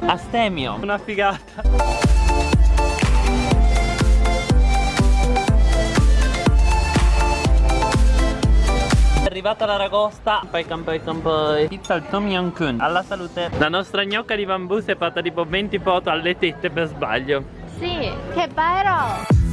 Astemio. Una figata. È arrivata la ragosta. Poi campai campai Pizza al Tom Yum Kun. Alla salute. La nostra gnocca di bambù si è fatta tipo 20 foto alle tette per sbaglio. Sì, che bello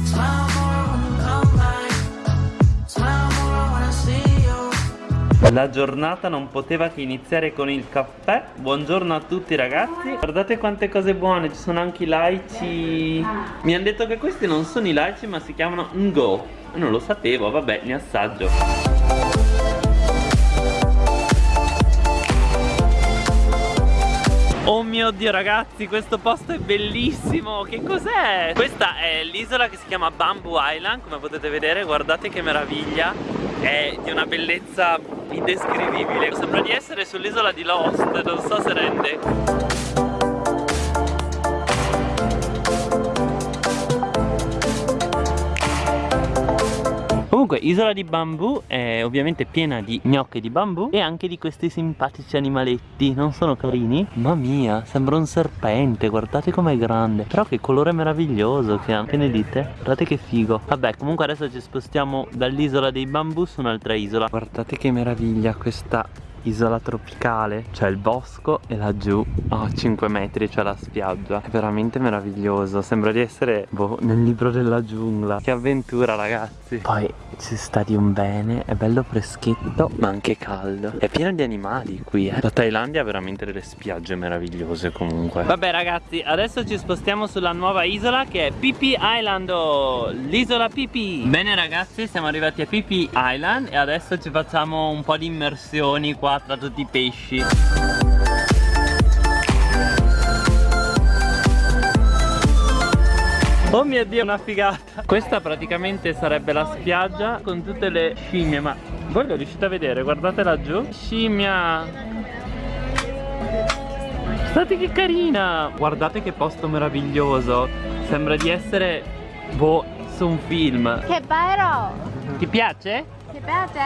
La giornata non poteva che iniziare con il caffè. Buongiorno a tutti ragazzi. Guardate quante cose buone Ci sono anche i laici. Mi hanno detto che questi non sono i laici ma si chiamano Ngo. Non lo sapevo, vabbè, ne assaggio. Oh mio dio ragazzi questo posto è bellissimo. Che cos'è? Questa è l'isola che si chiama Bamboo Island Come potete vedere. Guardate che meraviglia È di una bellezza indescrivibile. Sembra di essere sull'isola di Lost Non so se rende Comunque isola di bambù è ovviamente piena di gnocche di bambù E anche di questi simpatici animaletti. Non sono carini? Mamma mia sembra un serpente Guardate com'è grande. Però che colore meraviglioso che ha. Che ne dite? Guardate che figo. Vabbè comunque adesso ci spostiamo dall'isola dei bambù su un'altra isola. Guardate che meraviglia questa isola tropicale. C'è il bosco e laggiù a 5 metri c'è la spiaggia. È veramente meraviglioso. Sembra di essere boh, nel libro della giungla. Che avventura ragazzi. Poi ci sta di un bene È bello freschetto ma anche caldo. È pieno di animali qui eh. La Thailandia ha veramente delle spiagge meravigliose comunque. Vabbè ragazzi adesso ci spostiamo sulla nuova isola Che è Pipi Island L'isola Pipi. Bene ragazzi siamo arrivati a Pipi Island E adesso ci facciamo un po' di immersioni qua tra tutti i pesci Oh mio dio una figata. Questa praticamente sarebbe la spiaggia con tutte le scimmie Ma voi lo riuscite a vedere? Guardate laggiù Scimmia. Guardate che carina. Guardate che posto meraviglioso. Sembra di essere Boh su un film. Che bello. Ti piace? Ti piace?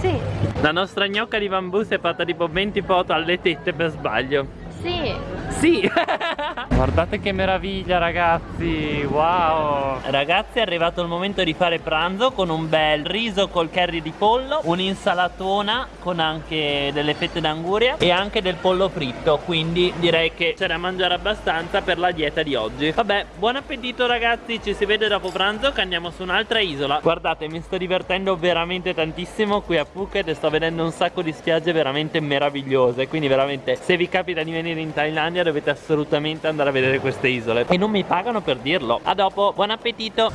Sì. La nostra gnocca di bambù si è fatta tipo 20 foto alle tette per sbaglio. Sì Sì. Guardate che meraviglia ragazzi. Wow. Ragazzi è arrivato il momento di fare pranzo Con un bel riso col curry di pollo Un'insalatona Con anche delle fette d'anguria E anche del pollo fritto. Quindi direi che c'è da mangiare abbastanza Per la dieta di oggi. Vabbè buon appetito ragazzi. Ci si vede dopo pranzo che andiamo su un'altra isola. Guardate mi sto divertendo veramente tantissimo Qui a Phuket e sto vedendo un sacco di spiagge veramente meravigliose. Quindi veramente se vi capita di venire in Thailandia Dovete assolutamente andare a vedere queste isole. E non mi pagano per dirlo. A dopo, buon appetito.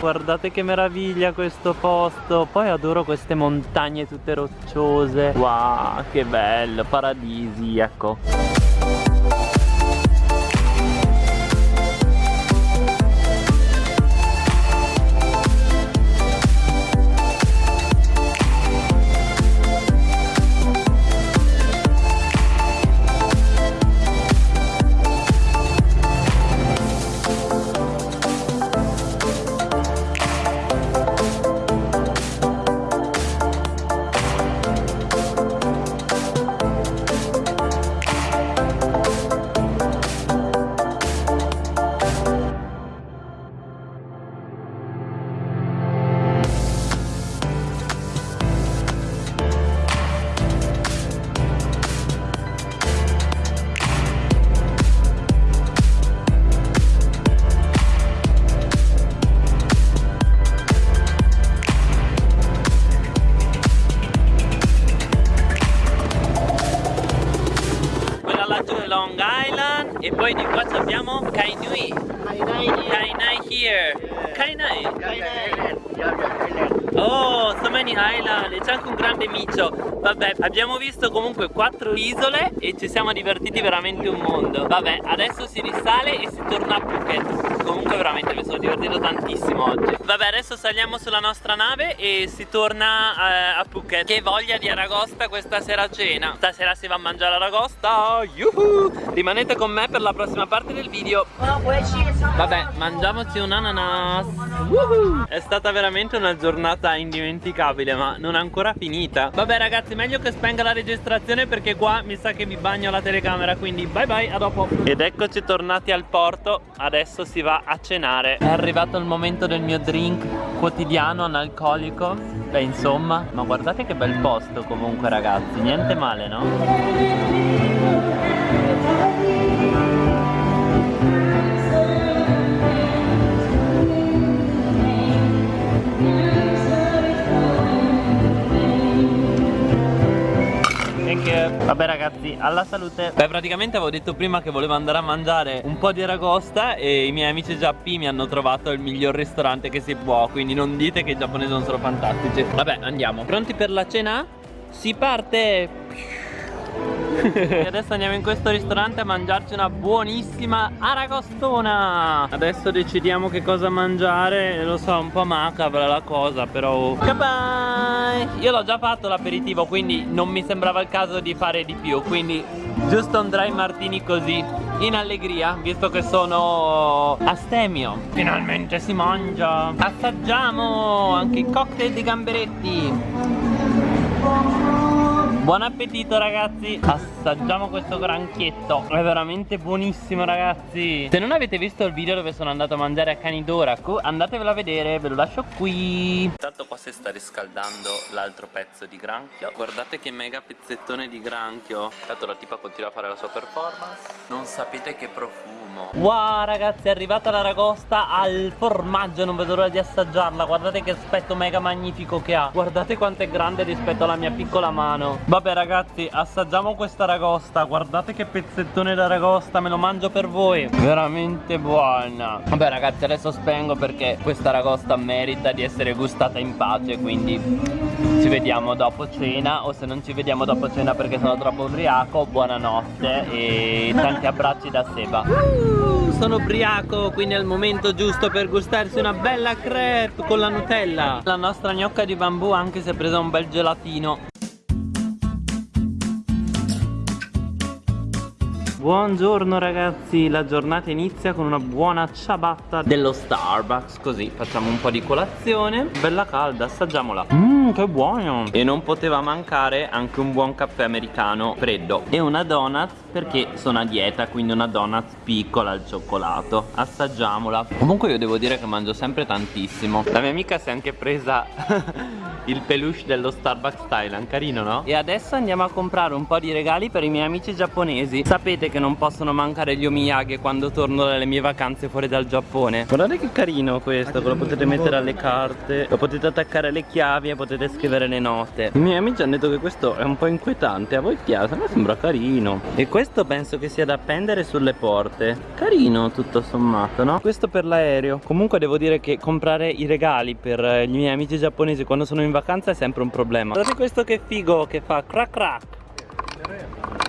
Guardate che meraviglia questo posto. Poi adoro queste montagne tutte rocciose. Wow, che bello, paradisiaco abbiamo Kai Nui Kai Nai here Kai Nai Oh, so many island E c'è anche un grande micio Vabbè, abbiamo visto comunque quattro isole E ci siamo divertiti veramente un mondo Vabbè, adesso si risale e si torna a Phuket Comunque veramente mi sono divertito tantissimo oggi Vabbè, adesso saliamo sulla nostra nave E si torna eh, a Phuket Che voglia di aragosta questa sera cena Stasera si va a mangiare aragosta Yuhu! Rimanete con me per la prossima parte del video Vabbè, mangiamoci un ananas. Woohoo! È stata veramente una giornata indimenticabile, ma non è ancora finita. Vabbè ragazzi, meglio che spenga la registrazione perché qua mi sa che mi bagno la telecamera, quindi bye bye, a dopo. Ed eccoci tornati al porto, adesso si va a cenare. È arrivato il momento del mio drink quotidiano analcolico. Beh, insomma, ma guardate che bel posto comunque ragazzi, niente male, no? Alla salute Beh praticamente avevo detto prima che volevo andare a mangiare un po' di aragosta E i miei amici giappi mi hanno trovato il miglior ristorante che si può Quindi non dite che i giapponesi non sono fantastici Vabbè andiamo Pronti per la cena? Si parte! E adesso andiamo in questo ristorante a mangiarci una buonissima aragostona. Adesso decidiamo che cosa mangiare. Lo so, un po' macabra la cosa però Goodbye. Io l'ho già fatto l'aperitivo quindi non mi sembrava il caso di fare di più. Quindi giusto un dry martini così in allegria visto che sono astemio. Finalmente si mangia. Assaggiamo anche i cocktail di gamberetti Buon appetito ragazzi. Assaggiamo questo granchietto È veramente buonissimo ragazzi. Se non avete visto il video dove sono andato a mangiare a Canidoraku Andatevelo a vedere, ve lo lascio qui. Intanto qua si sta riscaldando l'altro pezzo di granchio. Guardate che mega pezzettone di granchio. Intanto la tipa continua a fare la sua performance. Non sapete che profumo. Wow ragazzi è arrivata la ragosta al formaggio. Non vedo l'ora di assaggiarla. Guardate che aspetto mega magnifico che ha. Guardate quanto è grande rispetto alla mia piccola mano Vabbè ragazzi assaggiamo questa ragosta. Guardate che pezzettone da ragosta Me lo mangio per voi. Veramente buona. Vabbè ragazzi adesso spengo perché questa ragosta merita di essere gustata in pace Quindi ci vediamo dopo cena O se non ci vediamo dopo cena perché sono troppo ubriaco Buonanotte e tanti abbracci da Seba. Uh, Sono ubriaco quindi è il momento giusto per gustarsi una bella crepe con la Nutella. La nostra gnocca di bambù anche si è presa un bel gelatino Buongiorno ragazzi, la giornata inizia con una buona ciabatta dello Starbucks. Così facciamo un po' di colazione. Bella calda, assaggiamola. Mmm, che buono. E non poteva mancare anche un buon caffè americano freddo. E una donut perché sono a dieta Quindi una donut piccola al cioccolato. Assaggiamola. Comunque io devo dire che mangio sempre tantissimo. La mia amica si è anche presa il peluche dello Starbucks Thailand. Carino no? E adesso andiamo a comprare un po' di regali per i miei amici giapponesi. Sapete che non possono mancare gli omiyage quando torno dalle mie vacanze fuori dal Giappone. Guardate che carino questo Lo potete mettere alle carte Lo potete attaccare alle chiavi e potete scrivere le note. I miei amici hanno detto che questo è un po' inquietante A voi piace? A me sembra carino. E questo penso che sia da appendere sulle porte. Carino tutto sommato no? Questo per l'aereo. Comunque devo dire che comprare i regali per i miei amici giapponesi quando sono in vacanza è sempre un problema. Guardate questo che figo che fa. Crack crack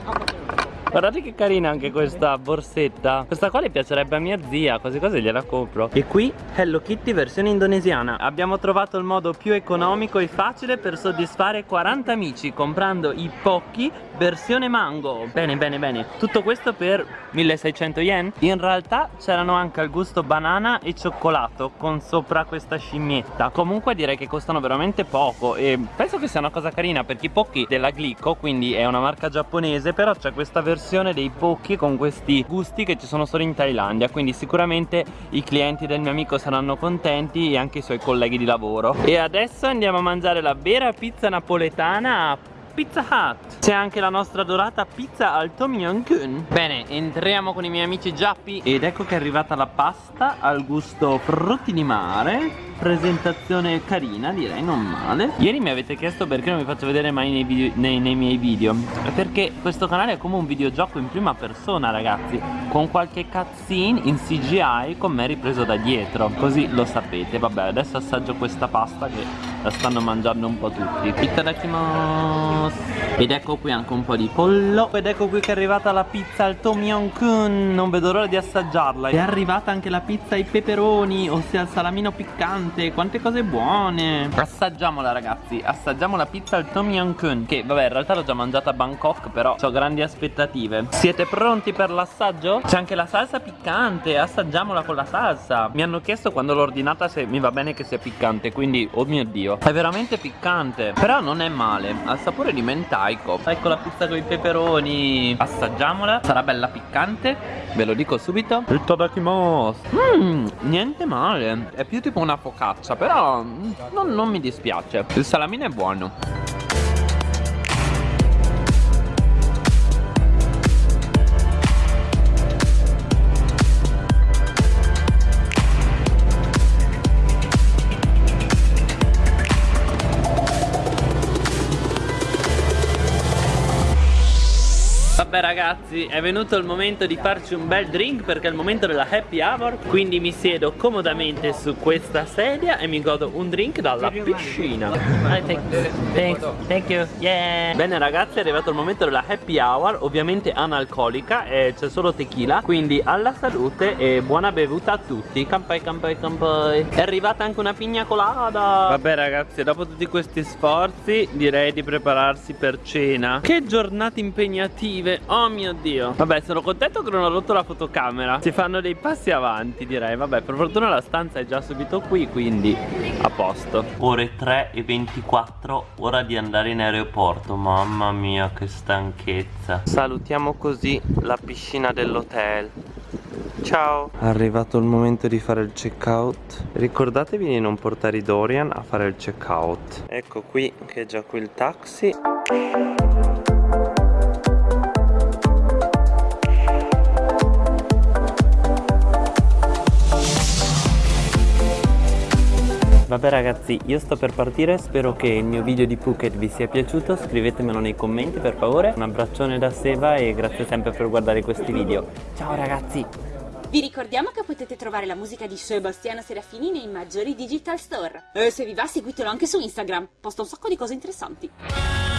Guardate che carina anche questa borsetta. Questa qua le piacerebbe a mia zia Così così gliela compro. E qui Hello Kitty versione indonesiana. Abbiamo trovato il modo più economico e facile Per soddisfare 40 amici Comprando i Pocky versione mango. Bene bene bene. Tutto questo per 1600 yen? In realtà c'erano anche al gusto banana e cioccolato Con sopra questa scimmietta. Comunque direi che costano veramente poco E penso che sia una cosa carina Perché i Pocky della Glico Quindi è una marca giapponese Però c'è questa versione versione dei Pocky con questi gusti che ci sono solo in Thailandia quindi sicuramente i clienti del mio amico saranno contenti e anche i suoi colleghi di lavoro. E adesso andiamo a mangiare la vera pizza napoletana Pizza Hut. C'è anche la nostra dorata pizza al Tom Yum Kun. Bene, entriamo con i miei amici giappi Ed ecco che è arrivata la pasta al gusto frutti di mare. Presentazione carina direi non male. Ieri mi avete chiesto perché non vi faccio vedere mai nei, video, nei, nei, miei video. Perché questo canale è come un videogioco in prima persona ragazzi. Con qualche cutscene in CGI con me ripreso da dietro. Così lo sapete. Vabbè adesso assaggio questa pasta che la stanno mangiando un po' tutti. Itadakimasu Ed ecco qui anche un po' di pollo. Ed ecco qui che è arrivata la pizza al Tom Yum Kun Non vedo l'ora di assaggiarla. È arrivata anche la pizza ai peperoni Ossia il salamino piccante. Quante cose buone. Assaggiamola ragazzi. Assaggiamo la pizza al Tom Yum Kun Che vabbè in realtà l'ho già mangiata a Bangkok Però ho grandi aspettative. Siete pronti per l'assaggio? C'è anche la salsa piccante. Assaggiamola con la salsa. Mi hanno chiesto quando l'ho ordinata se mi va bene che sia piccante Quindi oh mio dio È veramente piccante Però non è male. Ha il sapore di mentaico Ecco la pizza con i peperoni. Assaggiamola. Sarà bella piccante. Ve lo dico subito. Itadakimasu Mmm Niente male. È più tipo una focaccia Però non, non mi dispiace. Il salamino è buono Vabbè ragazzi è venuto il momento di farci un bel drink perché è il momento della happy hour Quindi mi siedo comodamente su questa sedia e mi godo un drink dalla piscina. Thank, thank you, yeah. Bene ragazzi è arrivato il momento della happy hour Ovviamente analcolica e c'è solo tequila Quindi alla salute e buona bevuta a tutti. Campai campai campai. È arrivata anche una pigna colada. Vabbè ragazzi dopo tutti questi sforzi direi di prepararsi per cena. Che giornate impegnative Oh mio dio. Vabbè sono contento che non ho rotto la fotocamera. Si fanno dei passi avanti direi. Vabbè per fortuna la stanza è già subito qui Quindi a posto. Ore 3 e 24 Ora di andare in aeroporto. Mamma mia che stanchezza. Salutiamo così la piscina dell'hotel. Ciao. È arrivato il momento di fare il checkout. Ricordatevi di non portare i Dorian a fare il checkout. Ecco qui che è già qui il taxi Vabbè ragazzi io sto per partire. Spero che il mio video di Phuket vi sia piaciuto. Scrivetemelo nei commenti per favore. Un abbraccione da Seba e grazie sempre per guardare questi video. Ciao ragazzi. Vi ricordiamo che potete trovare la musica di Sebastiano Serafini nei maggiori digital store. E se vi va seguitelo anche su Instagram, posta un sacco di cose interessanti.